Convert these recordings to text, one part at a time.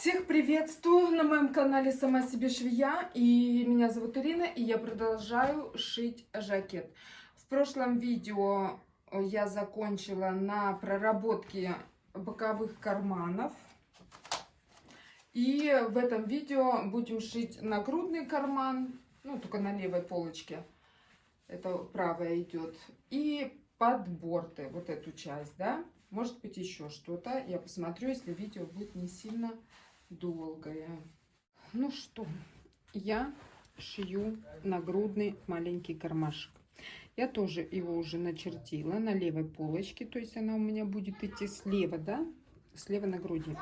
Всех приветствую на моем канале Сама себе швея. И меня зовут Ирина, и я продолжаю шить жакет. В прошлом видео я закончила на проработке боковых карманов. И в этом видео будем шить нагрудный карман, ну только на левой полочке. Это правая идет. И подборты, вот эту часть, да. Может быть еще что-то. Я посмотрю, если видео будет не сильно долгое. Ну что, я шью нагрудный маленький кармашек. Я тоже его уже начертила на левой полочке, то есть она у меня будет идти слева, да, слева на груди.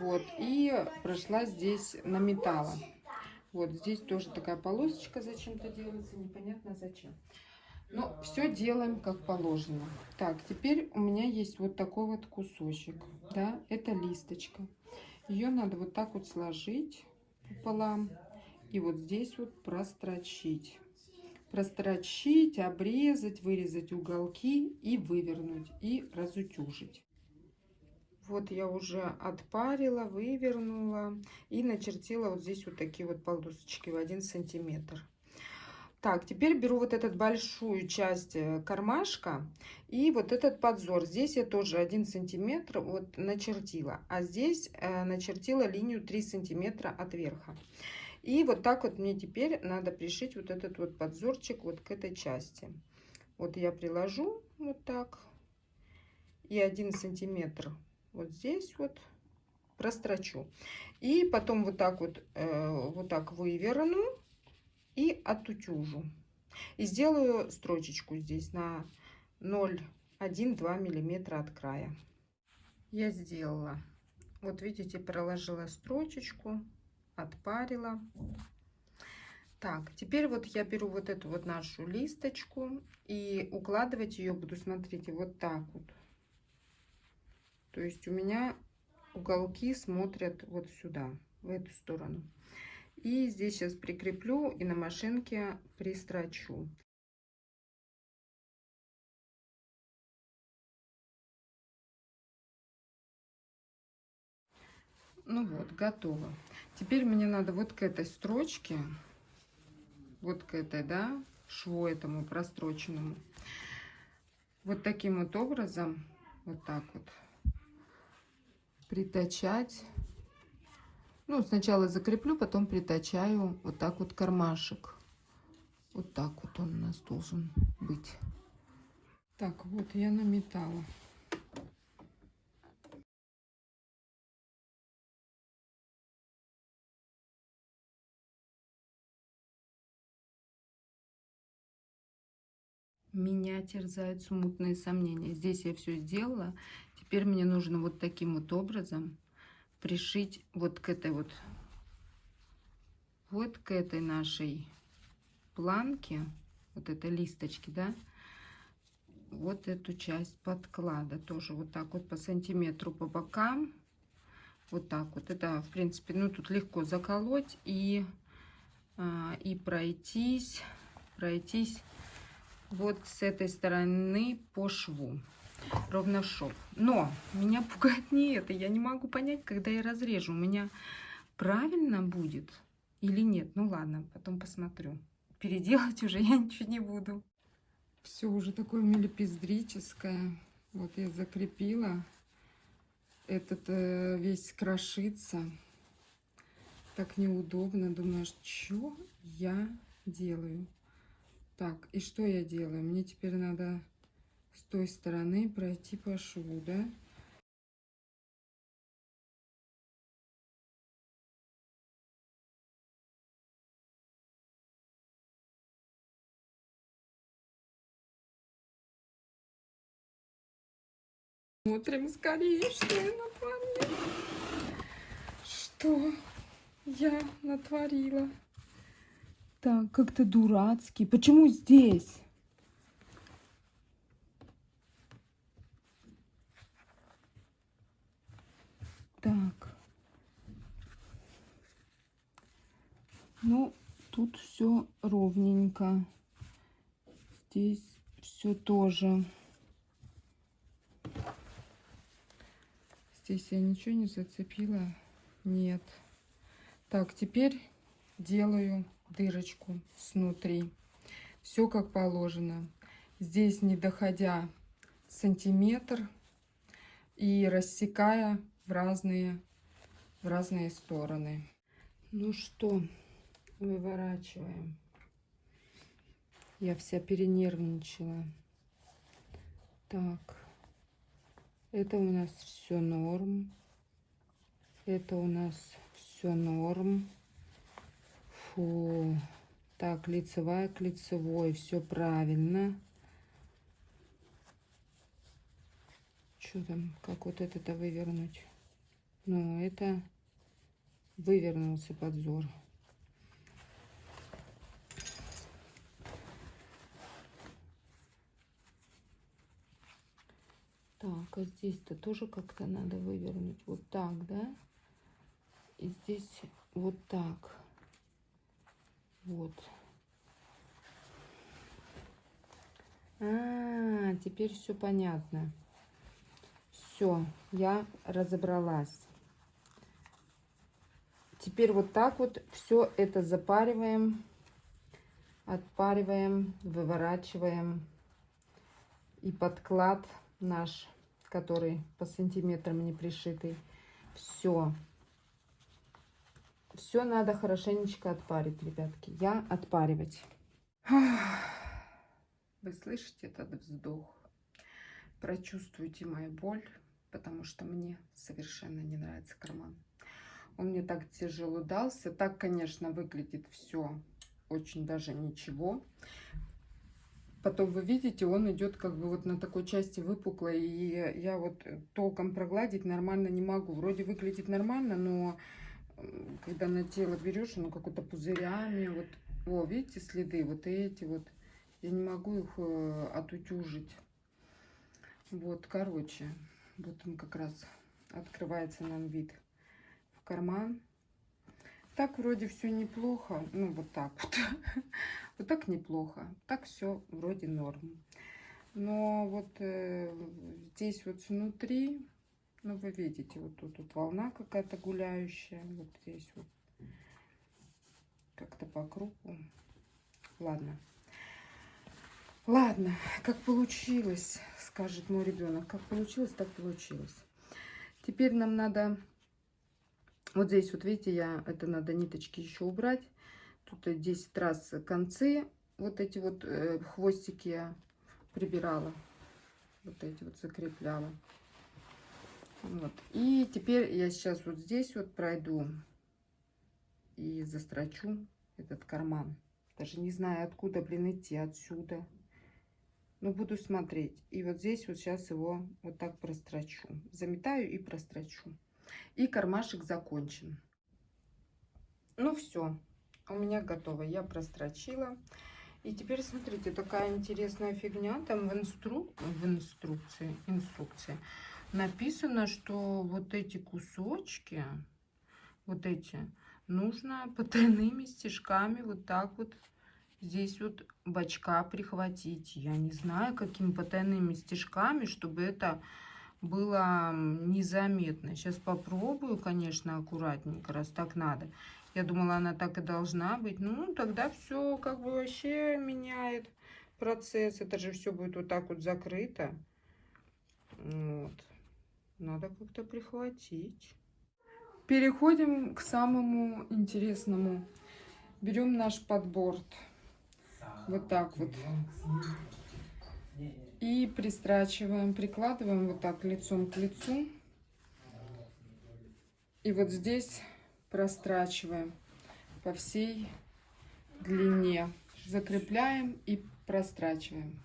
Вот, и прошла здесь на металла. Вот здесь тоже такая полосочка зачем-то делается, непонятно зачем. Но все делаем как положено. Так, теперь у меня есть вот такой вот кусочек, да, это листочка. Ее надо вот так вот сложить пополам и вот здесь вот прострочить. Прострочить, обрезать, вырезать уголки и вывернуть, и разутюжить. Вот я уже отпарила, вывернула и начертила вот здесь вот такие вот полосочки в один сантиметр. Так, теперь беру вот эту большую часть э, кармашка и вот этот подзор. Здесь я тоже 1 сантиметр вот начертила, а здесь э, начертила линию 3 сантиметра от верха. И вот так вот мне теперь надо пришить вот этот вот подзорчик вот к этой части. Вот я приложу вот так и 1 сантиметр вот здесь вот прострочу. И потом вот так вот, э, вот так выверну и отутюжу. И сделаю строчечку здесь на 0,1-2 миллиметра от края. Я сделала. Вот видите, проложила строчечку, отпарила. Так, теперь вот я беру вот эту вот нашу листочку и укладывать ее буду, смотрите, вот так вот. То есть у меня уголки смотрят вот сюда, в эту сторону. И здесь сейчас прикреплю и на машинке пристрочу. Ну вот, готово. Теперь мне надо вот к этой строчке, вот к этой, да, шву этому простроченному, вот таким вот образом, вот так вот, притачать ну, сначала закреплю, потом притачаю вот так вот кармашек. Вот так вот он у нас должен быть. Так, вот я наметала. Меня терзают смутные сомнения. Здесь я все сделала. Теперь мне нужно вот таким вот образом пришить вот к этой вот, вот к этой нашей планке, вот этой листочки, да, вот эту часть подклада тоже вот так вот по сантиметру по бокам. Вот так вот. Это в принципе ну тут легко заколоть и а, и пройтись пройтись вот с этой стороны по шву ровно шов. Но меня пугает не это. Я не могу понять, когда я разрежу. У меня правильно будет или нет. Ну ладно, потом посмотрю. Переделать уже я ничего не буду. Все уже такое мелепиздрическое. Вот я закрепила. Этот э, весь крошится. Так неудобно. Думаю, что я делаю? Так, и что я делаю? Мне теперь надо с той стороны пройти по шву, да? Смотрим скорее, что я натворила. Что я натворила? Так, как-то дурацкий. Почему здесь? Так. Ну, тут все ровненько. Здесь все тоже. Здесь я ничего не зацепила. Нет. Так, теперь делаю дырочку снутри. Все как положено. Здесь не доходя сантиметр и рассекая в разные, в разные стороны. Ну что, выворачиваем. Я вся перенервничала. Так, это у нас все норм. Это у нас все норм. Фу. Так, лицевая к лицевой. Все правильно. Что там? Как вот это-то вывернуть? Ну, это вывернулся подзор. Так, а здесь-то тоже как-то надо вывернуть. Вот так, да? И здесь вот так. Вот. А, теперь все понятно. Все, я разобралась. Теперь вот так вот все это запариваем, отпариваем, выворачиваем. И подклад наш, который по сантиметрам не пришитый, все. Все надо хорошенечко отпарить, ребятки. Я отпаривать. Вы слышите этот вздох? Прочувствуйте мою боль, потому что мне совершенно не нравится карман. Он мне так тяжело дался. Так, конечно, выглядит все очень даже ничего. Потом вы видите, он идет как бы вот на такой части выпуклой. И я вот толком прогладить нормально не могу. Вроде выглядит нормально, но когда на тело берешь, оно какое-то пузырями. Вот, о, видите следы? Вот эти вот. Я не могу их э, отутюжить. Вот, короче, вот он как раз открывается нам вид карман. Так вроде все неплохо. Ну, вот так вот. вот так неплохо. Так все вроде норм. Но вот э, здесь вот внутри, ну, вы видите, вот тут вот волна какая-то гуляющая. Вот здесь вот. Как-то по кругу. Ладно. Ладно, как получилось, скажет мой ребенок. Как получилось, так получилось. Теперь нам надо вот здесь, вот видите, я это надо ниточки еще убрать. Тут 10 раз концы, вот эти вот э, хвостики я прибирала. Вот эти вот закрепляла. Вот. И теперь я сейчас вот здесь вот пройду и застрочу этот карман. Даже не знаю, откуда, блин, идти, отсюда. Но буду смотреть. И вот здесь вот сейчас его вот так прострочу. Заметаю и прострочу. И кармашек закончен. Ну все, у меня готово. Я прострочила. И теперь смотрите, такая интересная фигня. Там в, инстру... в инструкции, инструкции написано, что вот эти кусочки, вот эти, нужно потайными стежками вот так вот здесь вот бачка прихватить. Я не знаю, какими потайными стежками, чтобы это было незаметно. Сейчас попробую, конечно, аккуратненько, раз так надо. Я думала, она так и должна быть. Ну, тогда все как бы вообще меняет процесс. Это же все будет вот так вот закрыто. Вот. Надо как-то прихватить. Переходим к самому интересному. Берем наш подборд. Вот так вот. И пристрачиваем, прикладываем вот так лицом к лицу. И вот здесь прострачиваем по всей длине. Закрепляем и прострачиваем.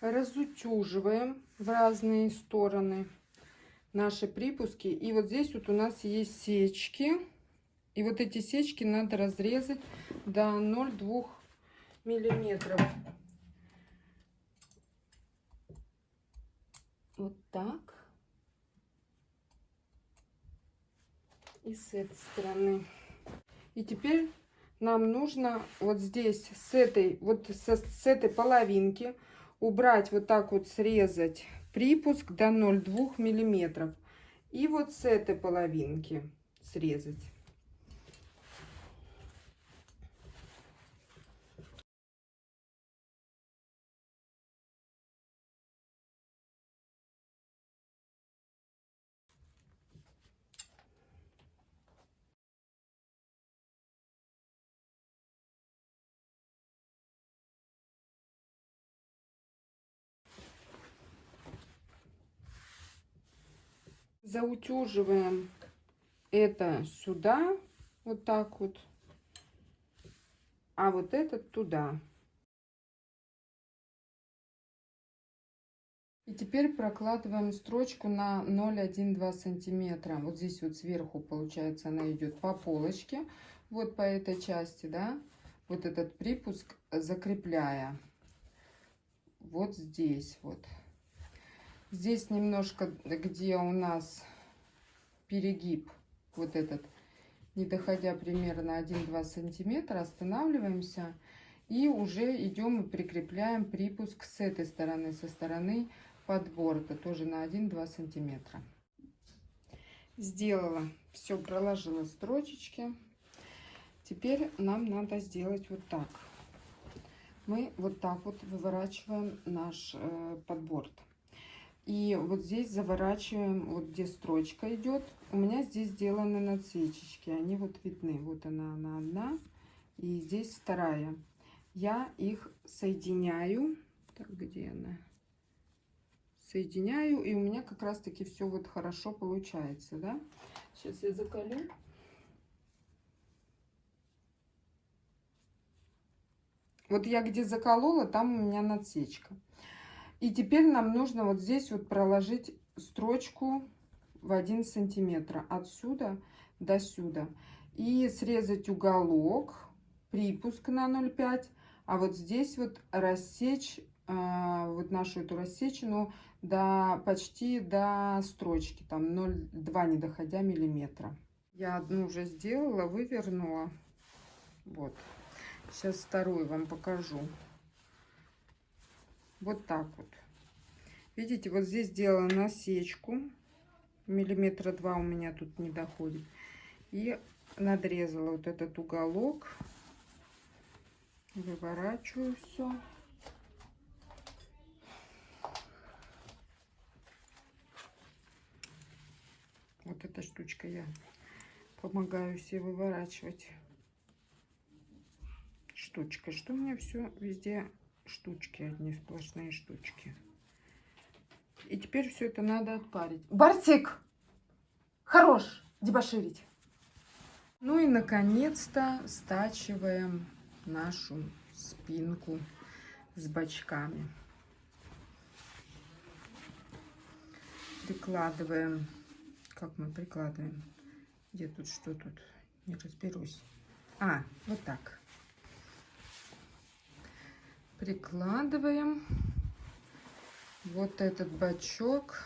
Разутюживаем в разные стороны наши припуски. И вот здесь вот у нас есть сечки. И вот эти сечки надо разрезать до 0,2 миллиметров. Вот так. И с этой стороны. И теперь нам нужно вот здесь с этой, вот с, с этой половинки убрать, вот так вот срезать припуск до 0,2 миллиметров. И вот с этой половинки срезать. Заутюживаем это сюда, вот так вот, а вот этот туда. И теперь прокладываем строчку на 0,1-2 сантиметра. Вот здесь вот сверху, получается, она идет по полочке, вот по этой части, да, вот этот припуск закрепляя. Вот здесь вот. Здесь немножко, где у нас перегиб, вот этот, не доходя примерно 1-2 сантиметра, останавливаемся и уже идем и прикрепляем припуск с этой стороны, со стороны подборта, тоже на 1-2 сантиметра. Сделала, все проложила строчечки. Теперь нам надо сделать вот так. Мы вот так вот выворачиваем наш э, подборд. И вот здесь заворачиваем, вот где строчка идет. У меня здесь сделаны надсечечки. Они вот видны. Вот она, она одна. И здесь вторая. Я их соединяю. Так, где она? Соединяю. И у меня как раз таки все вот хорошо получается, да? Сейчас я закалю. Вот я где заколола, там у меня надсечка. И теперь нам нужно вот здесь вот проложить строчку в 1 сантиметр отсюда до сюда. И срезать уголок, припуск на 0,5. А вот здесь вот рассечь э, вот нашу эту рассечину до почти до строчки, там 0,2 не доходя миллиметра. Я одну уже сделала, вывернула. Вот. Сейчас вторую вам покажу. Вот так вот. Видите, вот здесь сделала насечку. Миллиметра два у меня тут не доходит. И надрезала вот этот уголок. Выворачиваю все. Вот эта штучка я помогаю себе выворачивать. Штучка. Что у меня все везде штучки, одни сплошные штучки. И теперь все это надо отпарить. Барсик! Хорош дебоширить. Ну и, наконец-то, стачиваем нашу спинку с бочками. Прикладываем. Как мы прикладываем? Где тут, что тут? Не разберусь. А, вот так прикладываем вот этот бачок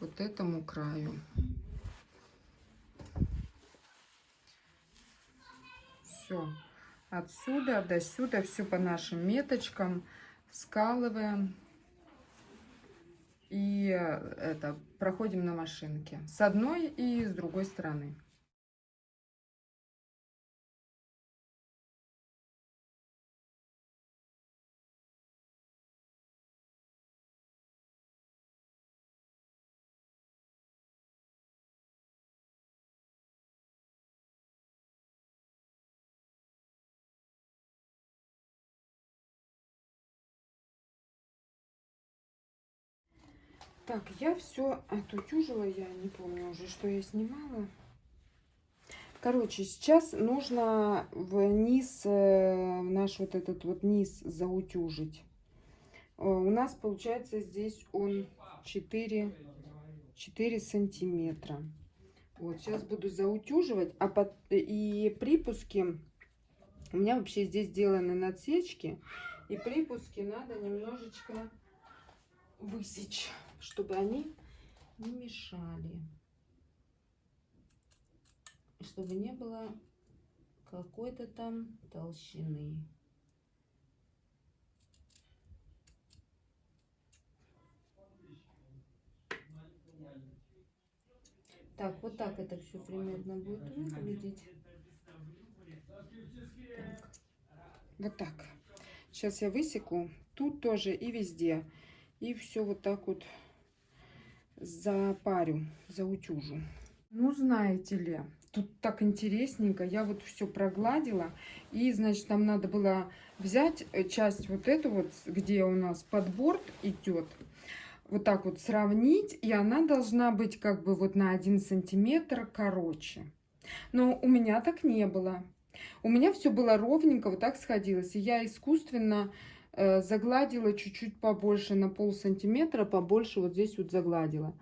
вот этому краю. Все. Отсюда до сюда все по нашим меточкам скалываем и э, это проходим на машинке с одной и с другой стороны. Так, я все отутюжила, я не помню уже, что я снимала. Короче, сейчас нужно вниз, э, наш вот этот вот низ заутюжить. Э, у нас получается здесь он 4, 4 сантиметра. Вот, сейчас буду заутюживать. А под, и припуски, у меня вообще здесь сделаны надсечки. И припуски надо немножечко высечь чтобы они не мешали. чтобы не было какой-то там толщины. Так, вот так это все примерно будет выглядеть. Вот так. Сейчас я высеку. Тут тоже и везде. И все вот так вот запарю, заутюжу. Ну, знаете ли, тут так интересненько. Я вот все прогладила. И, значит, нам надо было взять э, часть вот эту вот, где у нас подбор идет. Вот так вот сравнить. И она должна быть как бы вот на один сантиметр короче. Но у меня так не было. У меня все было ровненько, вот так сходилось. И я искусственно загладила чуть-чуть побольше, на пол сантиметра побольше вот здесь вот загладила.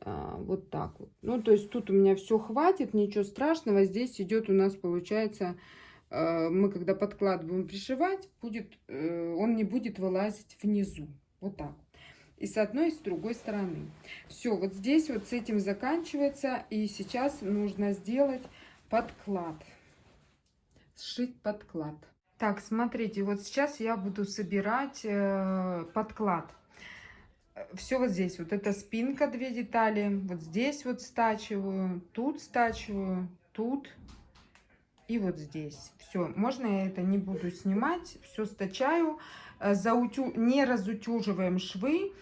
А, вот так вот. Ну, то есть тут у меня все хватит, ничего страшного. Здесь идет у нас, получается, э, мы когда подкладываем пришивать, будет, э, он не будет вылазить внизу. Вот так. И с одной, и с другой стороны. Все, вот здесь вот с этим заканчивается. И сейчас нужно сделать подклад сшить подклад. Так, смотрите, вот сейчас я буду собирать э, подклад. Все вот здесь, вот эта спинка, две детали, вот здесь вот стачиваю, тут стачиваю, тут и вот здесь. Все, можно я это не буду снимать, все стачаю, э, заутю... не разутюживаем швы,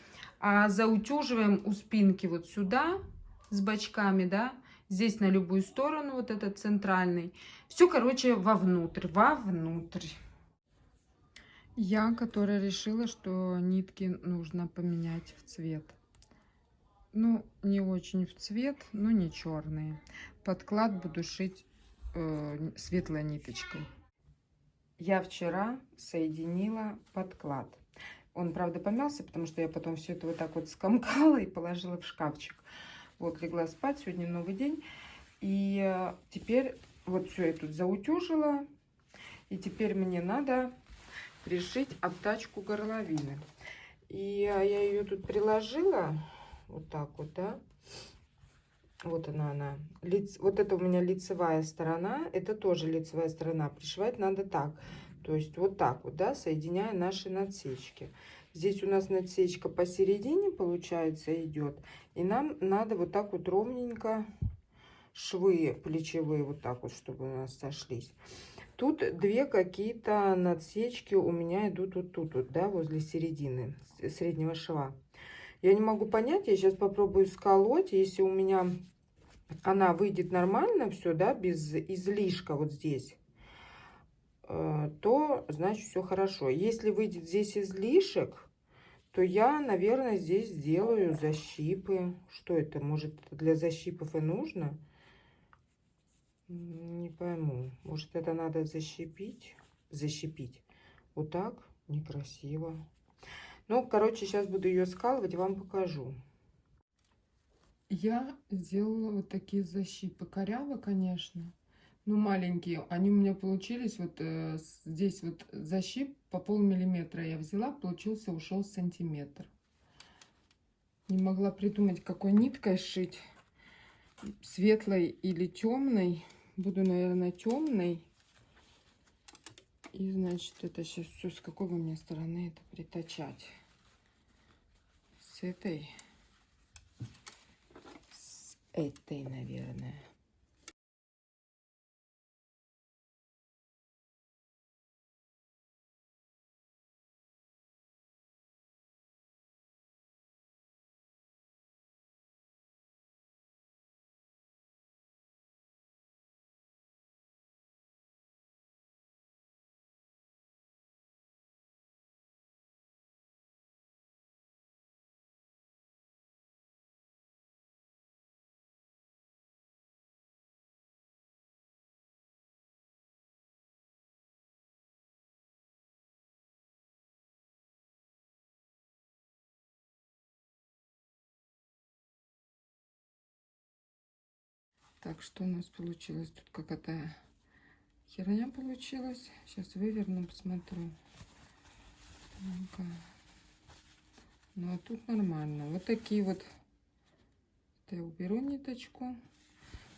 а заутюживаем у спинки вот сюда с бочками, да, Здесь на любую сторону, вот этот центральный. Все, короче, вовнутрь, вовнутрь. Я, которая решила, что нитки нужно поменять в цвет. Ну, не очень в цвет, но не черные. Подклад буду шить э, светлой ниточкой. Я вчера соединила подклад. Он, правда, помялся, потому что я потом все это вот так вот скомкала и положила в шкафчик. Вот, легла спать, сегодня новый день. И э, теперь вот все я тут заутюжила. И теперь мне надо пришить обтачку горловины. И э, я ее тут приложила. Вот так вот, да. Вот она, она. Лиц... Вот это у меня лицевая сторона. Это тоже лицевая сторона. Пришивать надо так. То есть вот так вот, да, соединяя наши надсечки. Здесь у нас надсечка посередине, получается, идет. И нам надо вот так вот ровненько швы плечевые, вот так вот, чтобы у нас сошлись. Тут две какие-то надсечки у меня идут вот тут, вот, да, возле середины среднего шва. Я не могу понять, я сейчас попробую сколоть, если у меня она выйдет нормально все, да, без излишка вот здесь, э, то значит все хорошо. Если выйдет здесь излишек, то я, наверное, здесь сделаю защипы. Что это? Может, для защипов и нужно? Не пойму. Может, это надо защипить? Защипить. Вот так? Некрасиво. Ну, короче, сейчас буду ее скалывать, вам покажу. Я сделала вот такие защипы. Коряво, конечно ну, маленькие, они у меня получились, вот э, здесь вот защип по полмиллиметра я взяла, получился, ушел сантиметр. Не могла придумать, какой ниткой шить, светлой или темной. Буду, наверное, темной. И, значит, это сейчас все с какой бы мне стороны это притачать. С этой. С этой, наверное. Так, что у нас получилось? Тут какая-то херня получилась. Сейчас выверну, посмотрю. Ну, а тут нормально. Вот такие вот. Это я уберу ниточку.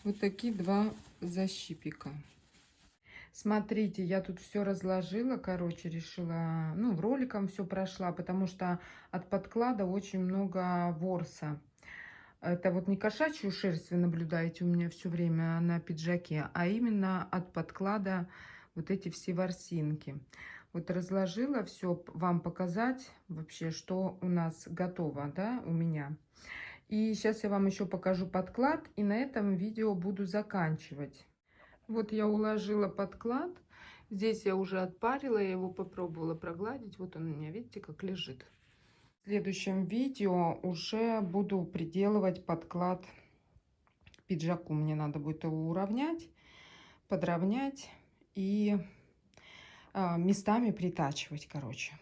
Вот такие два защипика. Смотрите, я тут все разложила, короче, решила, ну, роликом все прошла, потому что от подклада очень много ворса. Это вот не кошачью шерсть вы наблюдаете у меня все время на пиджаке, а именно от подклада вот эти все ворсинки. Вот разложила все вам показать вообще, что у нас готово, да, у меня. И сейчас я вам еще покажу подклад, и на этом видео буду заканчивать. Вот я уложила подклад. Здесь я уже отпарила, я его попробовала прогладить. Вот он у меня, видите, как лежит. Следующем видео уже буду приделывать подклад к пиджаку. Мне надо будет его уравнять, подровнять и а, местами притачивать, короче.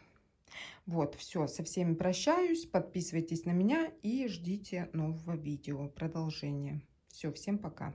Вот, все, со всеми прощаюсь. Подписывайтесь на меня и ждите нового видео, продолжения. Все, всем пока.